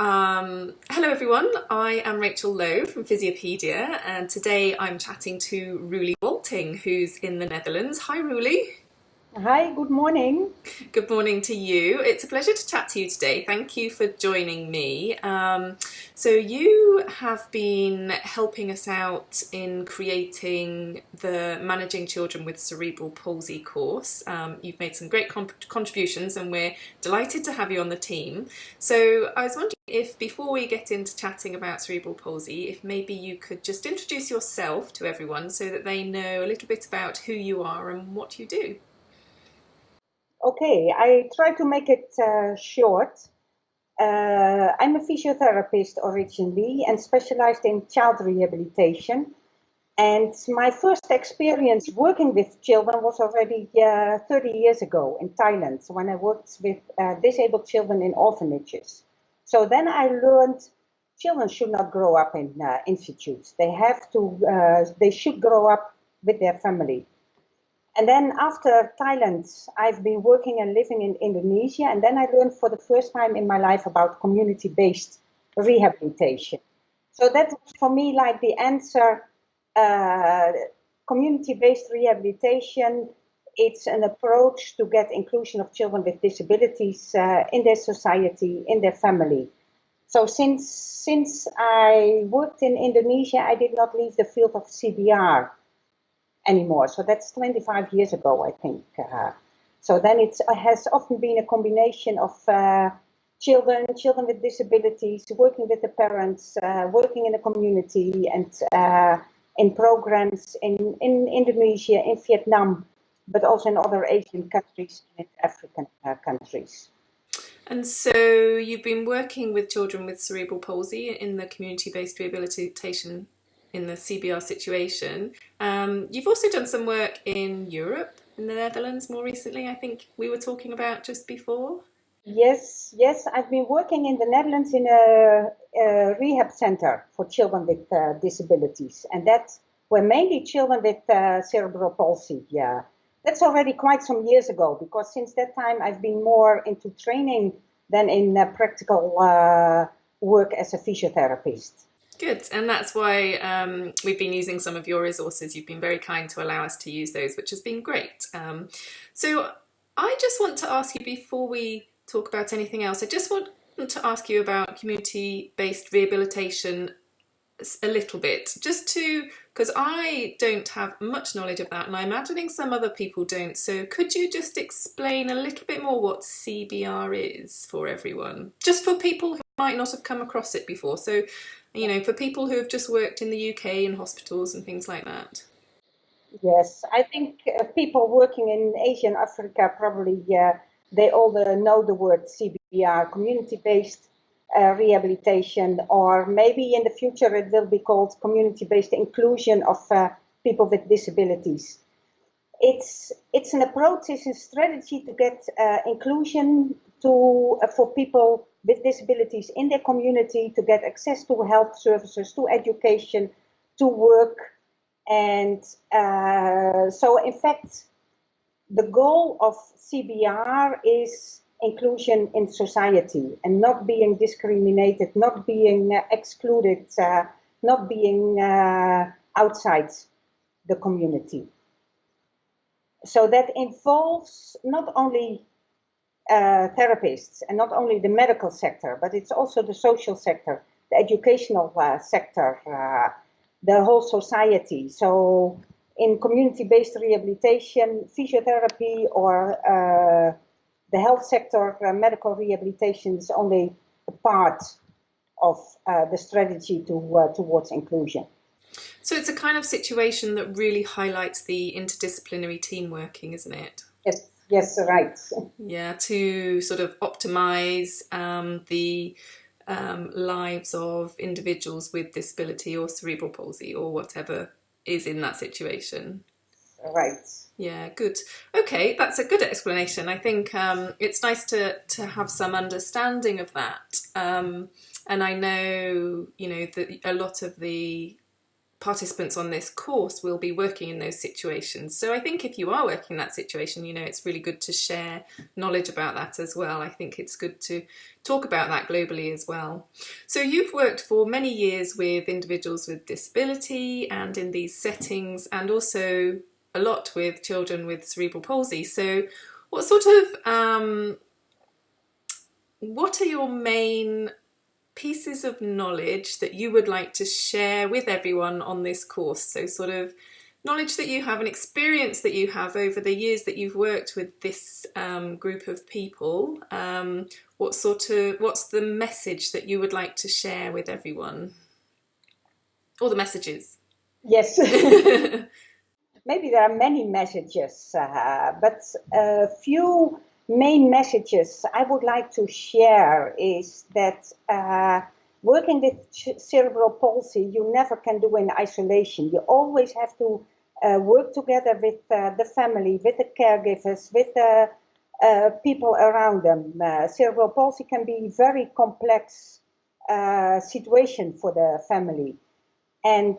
Um, hello everyone, I am Rachel Lowe from Physiopedia and today I'm chatting to Roelie Wolting who's in the Netherlands. Hi Roelie. Hi, good morning. Good morning to you. It's a pleasure to chat to you today. Thank you for joining me. Um, so you have been helping us out in creating the Managing Children with Cerebral Palsy course. Um, you've made some great contributions and we're delighted to have you on the team. So I was wondering if before we get into chatting about cerebral palsy, if maybe you could just introduce yourself to everyone so that they know a little bit about who you are and what you do. Okay, I try to make it uh, short. Uh, I'm a physiotherapist originally and specialized in child rehabilitation. And my first experience working with children was already uh, 30 years ago in Thailand when I worked with uh, disabled children in orphanages. So then I learned children should not grow up in uh, institutes. They have to, uh, they should grow up with their family. And then after Thailand, I've been working and living in Indonesia. And then I learned for the first time in my life about community-based rehabilitation. So that was for me like the answer, uh, community-based rehabilitation. It's an approach to get inclusion of children with disabilities uh, in their society, in their family. So since, since I worked in Indonesia, I did not leave the field of CBR anymore. So that's 25 years ago, I think. Uh, so then it has often been a combination of uh, children, children with disabilities, working with the parents, uh, working in the community and uh, in programs in, in Indonesia, in Vietnam, but also in other Asian countries and African uh, countries. And so you've been working with children with cerebral palsy in the community-based rehabilitation in the CBR situation. Um, you've also done some work in Europe, in the Netherlands more recently, I think we were talking about just before. Yes, yes, I've been working in the Netherlands in a, a rehab center for children with uh, disabilities, and that were mainly children with uh, cerebral palsy. Yeah, that's already quite some years ago because since that time I've been more into training than in uh, practical uh, work as a physiotherapist. Good, and that's why um, we've been using some of your resources. You've been very kind to allow us to use those, which has been great. Um, so I just want to ask you before we talk about anything else, I just want to ask you about community-based rehabilitation a little bit, just to, because I don't have much knowledge of that and I'm imagining some other people don't. So could you just explain a little bit more what CBR is for everyone? Just for people who might not have come across it before. So you know, for people who have just worked in the UK in hospitals and things like that? Yes, I think uh, people working in Asia and Africa probably uh, they all uh, know the word CBR, community-based uh, rehabilitation, or maybe in the future it will be called community-based inclusion of uh, people with disabilities. It's it's an approach, it's a strategy to get inclusion to for people with disabilities in their community to get access to health services, to education, to work. And uh, so, in fact, the goal of CBR is inclusion in society and not being discriminated, not being uh, excluded, uh, not being uh, outside the community. So that involves not only uh, therapists, and not only the medical sector, but it's also the social sector, the educational uh, sector, uh, the whole society. So in community-based rehabilitation, physiotherapy, or uh, the health sector, uh, medical rehabilitation is only a part of uh, the strategy to, towards inclusion. So it's a kind of situation that really highlights the interdisciplinary team working, isn't it? Yes. Yes, right. Yeah, to sort of optimize um, the um, lives of individuals with disability or cerebral palsy or whatever is in that situation. Right. Yeah, good. Okay, that's a good explanation. I think um, it's nice to, to have some understanding of that. Um, and I know, you know, that a lot of the participants on this course will be working in those situations. So I think if you are working in that situation, you know, it's really good to share knowledge about that as well. I think it's good to talk about that globally as well. So you've worked for many years with individuals with disability and in these settings and also a lot with children with cerebral palsy. So what sort of, um, what are your main pieces of knowledge that you would like to share with everyone on this course? So sort of knowledge that you have, an experience that you have over the years that you've worked with this um, group of people. Um, what sort of, what's the message that you would like to share with everyone? All the messages. Yes. Maybe there are many messages, uh, but a few main messages I would like to share is that uh, working with cerebral palsy, you never can do in isolation. You always have to uh, work together with uh, the family, with the caregivers, with the uh, people around them. Uh, cerebral palsy can be very complex uh, situation for the family. And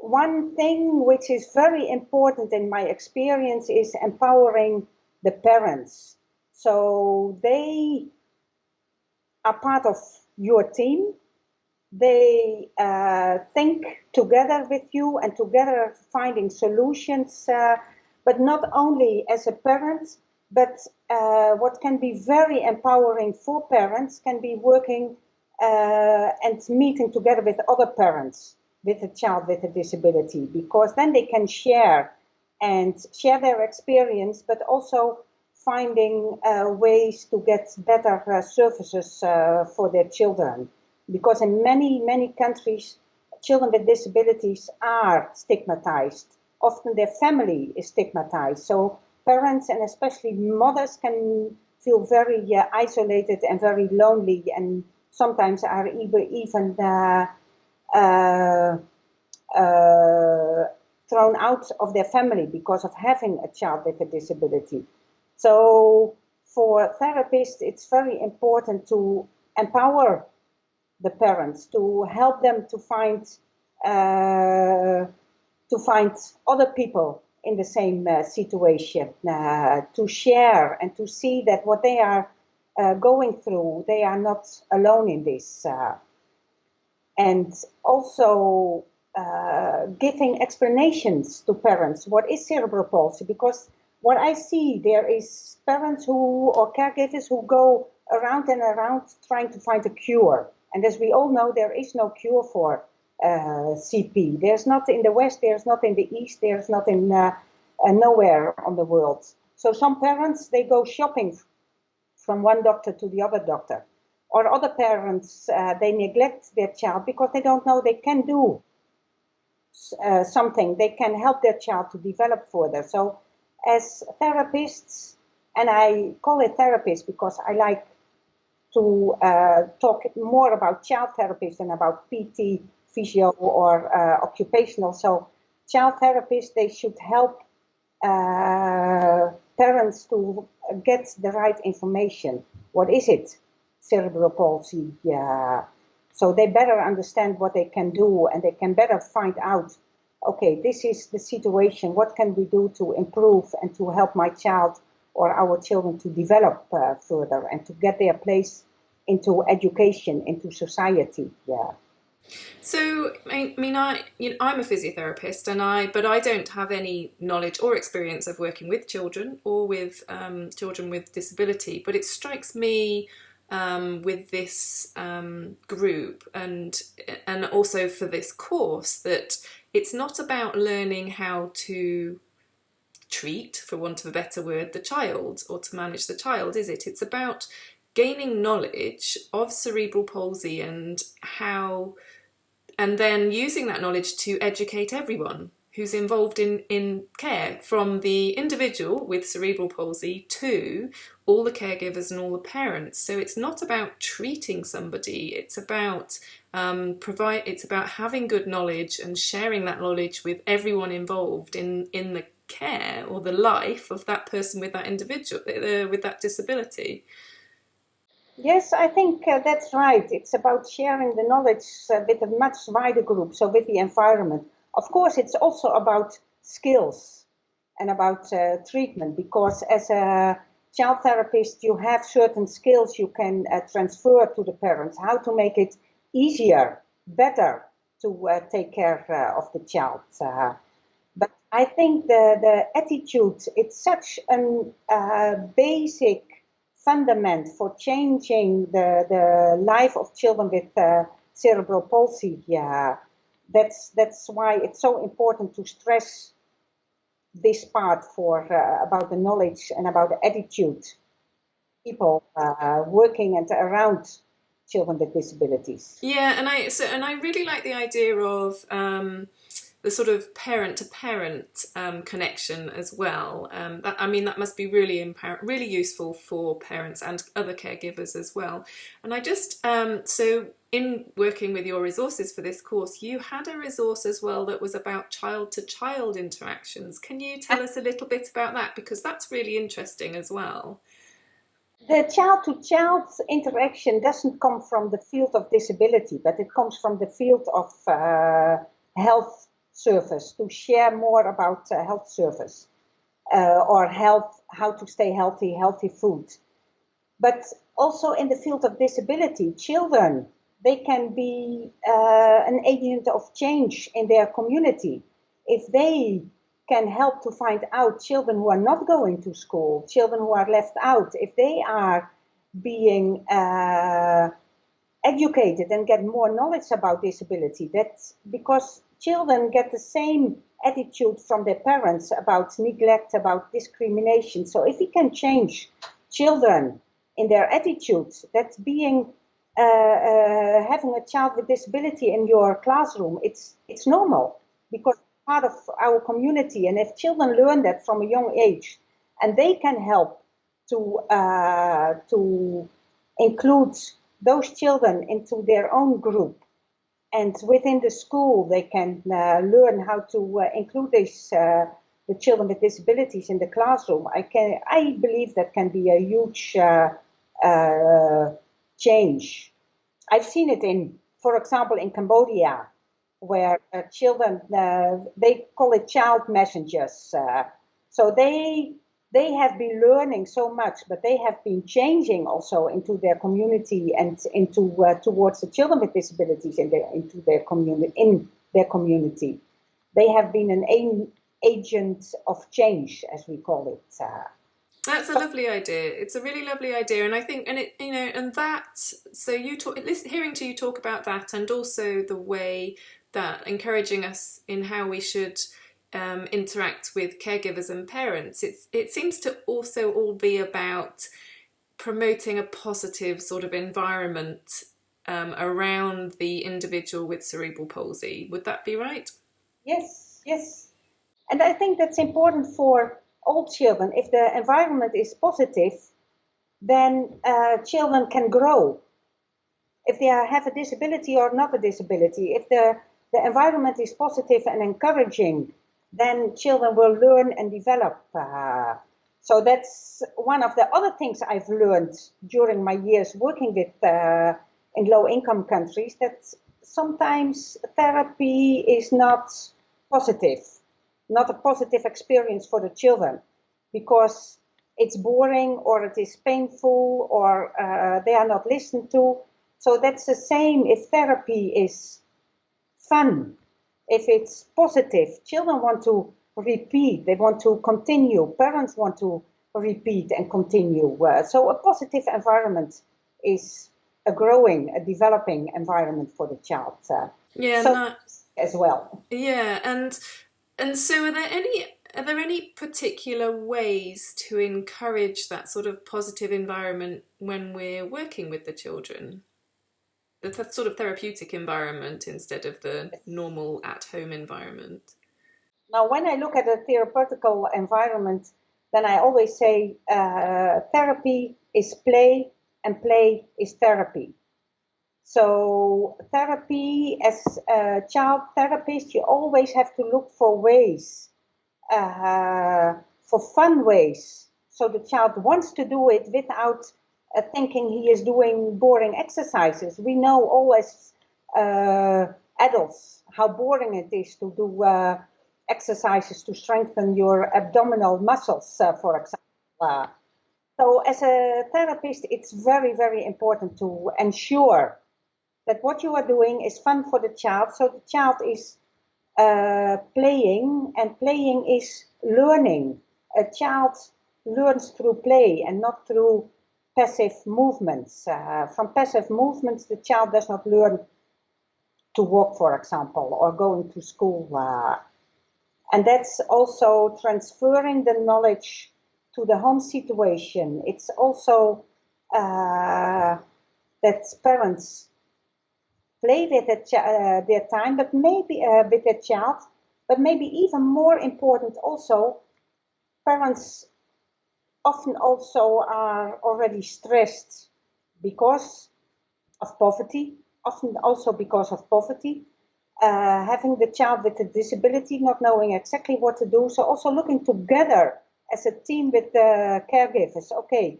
one thing which is very important in my experience is empowering the parents. So they are part of your team. They uh, think together with you and together finding solutions, uh, but not only as a parent, but uh, what can be very empowering for parents can be working uh, and meeting together with other parents with a child with a disability because then they can share and share their experience, but also finding uh, ways to get better uh, services uh, for their children. Because in many, many countries, children with disabilities are stigmatized. Often their family is stigmatized. So parents and especially mothers can feel very uh, isolated and very lonely and sometimes are even uh, uh, thrown out of their family because of having a child with a disability. So for therapists, it's very important to empower the parents, to help them to find uh, to find other people in the same uh, situation, uh, to share and to see that what they are uh, going through, they are not alone in this and also uh, giving explanations to parents. What is cerebral palsy? Because what I see there is parents who or caregivers who go around and around trying to find a cure. And as we all know there is no cure for uh, CP there's not in the west there's not in the east there's not in uh, uh, nowhere on the world. So some parents they go shopping from one doctor to the other doctor or other parents, uh, they neglect their child because they don't know they can do uh, something. They can help their child to develop further. So as therapists, and I call it therapist because I like to uh, talk more about child therapists than about PT, physio, or uh, occupational. So child therapists, they should help uh, parents to get the right information. What is it? Cerebral palsy. Yeah. So they better understand what they can do and they can better find out, okay, this is the situation. What can we do to improve and to help my child or our children to develop uh, further and to get their place into education, into society. Yeah. So, I mean, I, you know, I'm a physiotherapist, and I, but I don't have any knowledge or experience of working with children or with um, children with disability. But it strikes me um, with this um, group and and also for this course that it's not about learning how to treat, for want of a better word, the child or to manage the child, is it? It's about gaining knowledge of cerebral palsy and how and then using that knowledge to educate everyone who's involved in, in care from the individual with cerebral palsy to all the caregivers and all the parents. So it's not about treating somebody, it's about um, provide it's about having good knowledge and sharing that knowledge with everyone involved in, in the care or the life of that person with that individual uh, with that disability. Yes, I think uh, that's right. It's about sharing the knowledge uh, with a much wider group, so with the environment. Of course, it's also about skills and about uh, treatment because as a child therapist, you have certain skills you can uh, transfer to the parents, how to make it easier, better to uh, take care uh, of the child. but I think the, the attitude, it's such a basic fundament for changing the, the life of children with uh, cerebral palsy. Yeah, that's that's why it's so important to stress this part for uh, about the knowledge and about the attitude people uh, working and around children with disabilities. Yeah, and I so and I really like the idea of. Um, the sort of parent to parent um, connection as well. Um, that, I mean, that must be really really useful for parents and other caregivers as well. And I just, um, so in working with your resources for this course, you had a resource as well that was about child to child interactions. Can you tell us a little bit about that? Because that's really interesting as well. The child to child interaction doesn't come from the field of disability, but it comes from the field of uh, health service, to share more about uh, health service uh, or health, how to stay healthy, healthy food. But also in the field of disability, children, they can be uh, an agent of change in their community. If they can help to find out children who are not going to school, children who are left out, if they are being uh, educated and get more knowledge about disability, that's because children get the same attitude from their parents about neglect, about discrimination. So if we can change children in their attitudes, that's being uh, uh, having a child with disability in your classroom, it's it's normal because part of our community. And if children learn that from a young age, and they can help to uh, to include those children into their own group, and within the school they can uh, learn how to uh, include these uh, the children with disabilities in the classroom. I can I believe that can be a huge uh, uh, change. I've seen it in, for example, in Cambodia, where uh, children they call it child messengers. so they they have been learning so much, but they have been changing also into their community and into uh, towards the children with disabilities in their into their community in their community. They have been an agent of change, as we call it. Uh, that's a lovely idea. It's a really lovely idea, and I think, and it, you know, and that. So you talk, hearing to you talk about that, and also the way that encouraging us in how we should um, interact with caregivers and parents, it's, it seems to also all be about promoting a positive sort of environment um, around the individual with cerebral palsy. Would that be right? Yes, yes. And I think that's important for all children. If the environment is positive, then uh, children can grow. If they have a disability or not a disability, if the, the environment is positive and encouraging, then children will learn and develop. Uh, so that's one of the other things I've learned during my years working with uh, in low-income countries that sometimes therapy is not positive, not a positive experience for the children because it's boring or it is painful or uh, they are not listened to. So that's the same if therapy is fun if it's positive, children want to repeat, they want to continue, parents want to repeat and continue. Uh, so a positive environment is a growing, a developing environment for the child. Uh, yeah, so that, as well. Yeah, and and so are there any are there any particular ways to encourage that sort of positive environment when we're working with the children? The th sort of therapeutic environment instead of the normal at-home environment. Now, when I look at a therapeutical environment, then I always say uh, therapy is play and play is therapy. So therapy, as a child therapist, you always have to look for ways, uh, for fun ways. So the child wants to do it without uh, thinking he is doing boring exercises. We know all as uh, adults how boring it is to do uh, exercises to strengthen your abdominal muscles, uh, for example. so as a therapist, it's very, very important to ensure that what you are doing is fun for the child. So the child is uh, playing and playing is learning. A child learns through play and not through passive movements. Uh, from passive movements, the child does not learn to walk, for example, or going to school. Uh, and that's also transferring the knowledge to the home situation. It's also uh, that parents play with uh, their time, but maybe uh, with their child, but maybe even more important also, parents often also are already stressed because of poverty, often also because of poverty, uh, having the child with a disability, not knowing exactly what to do. So also looking together as a team with the caregivers. Okay,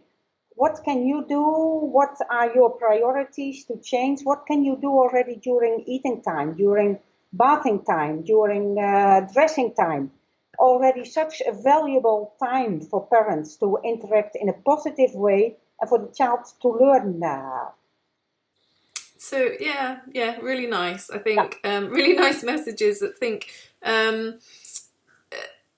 what can you do? What are your priorities to change? What can you do already during eating time, during bathing time, during uh, dressing time? Already such a valuable time for parents to interact in a positive way and for the child to learn now. so yeah, yeah, really nice. I think yeah. um, really nice messages. I think um,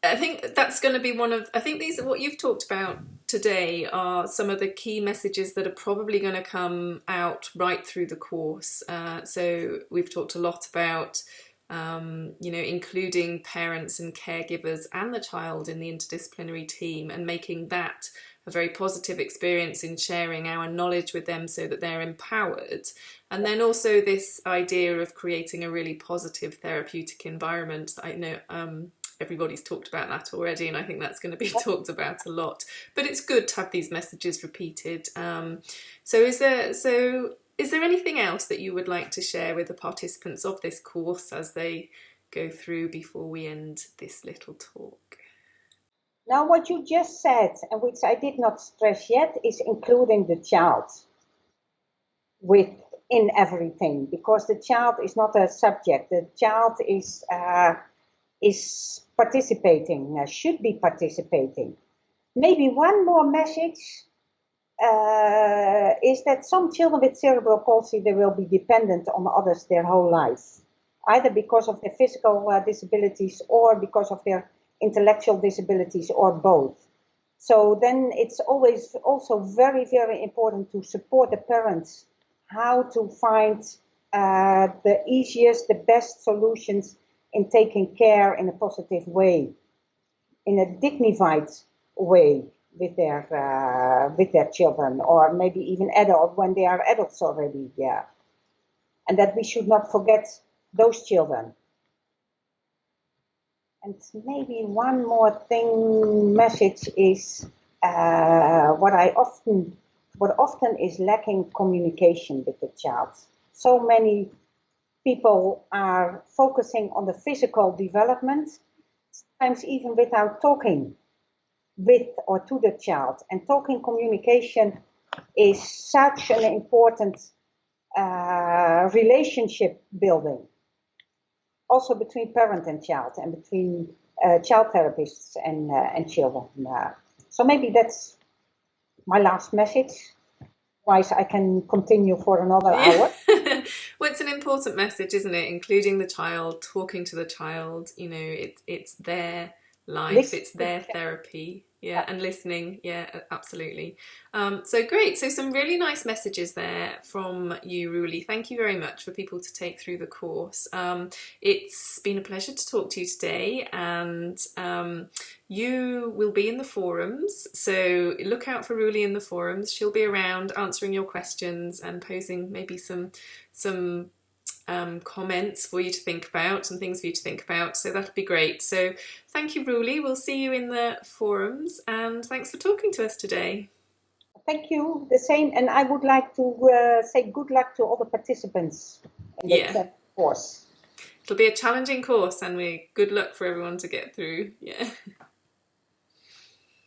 I think that's going to be one of. I think these are what you've talked about today are some of the key messages that are probably going to come out right through the course. Uh, so we've talked a lot about. Um, you know, including parents and caregivers and the child in the interdisciplinary team and making that a very positive experience in sharing our knowledge with them so that they're empowered. And then also this idea of creating a really positive therapeutic environment. I know um, everybody's talked about that already, and I think that's going to be talked about a lot. But it's good to have these messages repeated. Um, so is there so is there anything else that you would like to share with the participants of this course as they go through before we end this little talk? Now, what you just said, and which I did not stress yet, is including the child with in everything, because the child is not a subject. The child is uh, is participating, uh, should be participating. Maybe one more message uh, is that some children with cerebral palsy they will be dependent on others their whole life, either because of their physical uh, disabilities or because of their intellectual disabilities or both. So then it's always also very, very important to support the parents how to find uh, the easiest, the best solutions in taking care in a positive way, in a dignified way with their uh, with their children, or maybe even adult when they are adults already. Yeah, and that we should not forget those children. And maybe one more thing message is uh, what I often, what often is lacking communication with the child. So many people are focusing on the physical development, sometimes even without talking with or to the child. And talking communication is such an important uh, relationship building also between parent and child and between uh, child therapists and, uh, and children. Uh, so maybe that's my last message. Otherwise, I can continue for another hour. well, it's an important message, isn't it? Including the child, talking to the child. You know, it, it's their life, Listen. it's their therapy. Yeah and listening. Yeah absolutely. Um, so great. So some really nice messages there from you Roelie. Thank you very much for people to take through the course. Um, it's been a pleasure to talk to you today and um, you will be in the forums. So look out for Roelie in the forums. She'll be around answering your questions and posing maybe some some um, comments for you to think about and things for you to think about. So that'll be great. So thank you, Roelie. We'll see you in the forums and thanks for talking to us today. Thank you. The same. And I would like to uh, say good luck to all the participants in the yeah. course. It'll be a challenging course and we good luck for everyone to get through. Yeah.